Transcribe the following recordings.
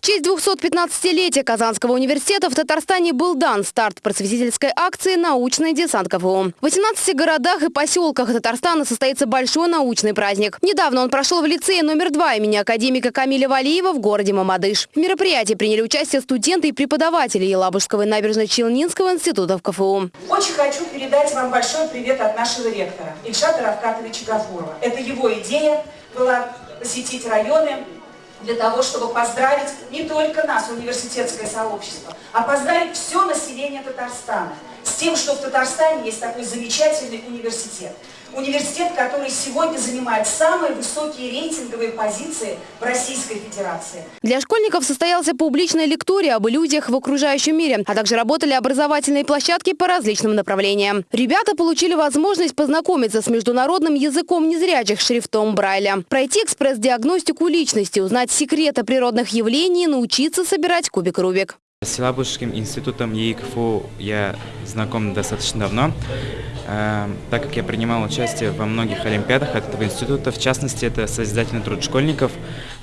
В честь 215-летия Казанского университета в Татарстане был дан старт просветительской акции «Научный десант КФУ». В 18 городах и поселках Татарстана состоится большой научный праздник. Недавно он прошел в лицее номер два имени академика Камиля Валиева в городе Мамадыш. В мероприятии приняли участие студенты и преподаватели Елабужского и набережно-Челнинского институтов КФУ. Очень хочу передать вам большой привет от нашего ректора Ильшата Равкатовича Гафурова. Это его идея была посетить районы для того, чтобы поздравить не только нас, университетское сообщество, а поздравить все население Татарстана тем, что в Татарстане есть такой замечательный университет. Университет, который сегодня занимает самые высокие рейтинговые позиции в Российской Федерации. Для школьников состоялся публичная лектория об иллюзиях в окружающем мире, а также работали образовательные площадки по различным направлениям. Ребята получили возможность познакомиться с международным языком незрячих шрифтом Брайля, пройти экспресс-диагностику личности, узнать секреты природных явлений научиться собирать кубик Рубик. С Елабужским институтом ЕИ КФУ я знаком достаточно давно, э, так как я принимал участие во многих олимпиадах от этого института, в частности, это созидательный труд школьников,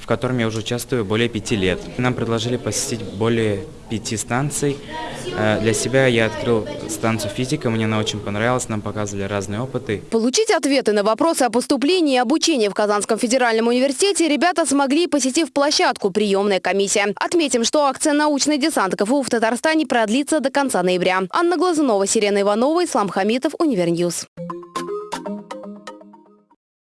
в котором я уже участвую более пяти лет. Нам предложили посетить более пяти станций. Э, для себя я открыл станцию физика, мне она очень понравилась, нам показывали разные опыты. Получить ответы на вопросы о поступлении и обучении в Казанском федеральном университете ребята смогли, посетив площадку «Приемная комиссия». Отметим, что акция «Научный десант КФУ» в Татарстане продлится до конца ноября. Анна Глазунова, Сирена Иванова, Ислам Хамитов, Univer News.